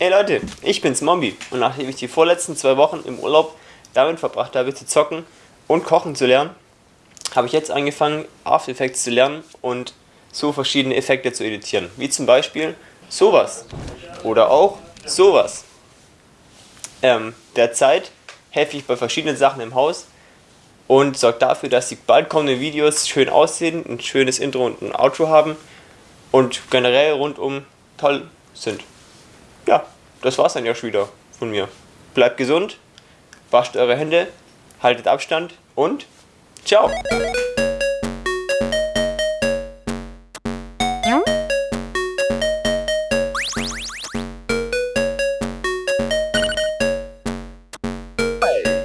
Hey Leute, ich bin's Mombi und nachdem ich die vorletzten zwei Wochen im Urlaub damit verbracht habe zu zocken und kochen zu lernen, habe ich jetzt angefangen After Effects zu lernen und so verschiedene Effekte zu editieren. Wie zum Beispiel sowas oder auch sowas. Ähm, derzeit helfe ich bei verschiedenen Sachen im Haus und sorge dafür, dass die bald kommenden Videos schön aussehen, ein schönes Intro und ein Outro haben und generell rundum toll sind. Ja, das war's dann ja schon wieder von mir. Bleibt gesund, wascht eure Hände, haltet Abstand und ciao!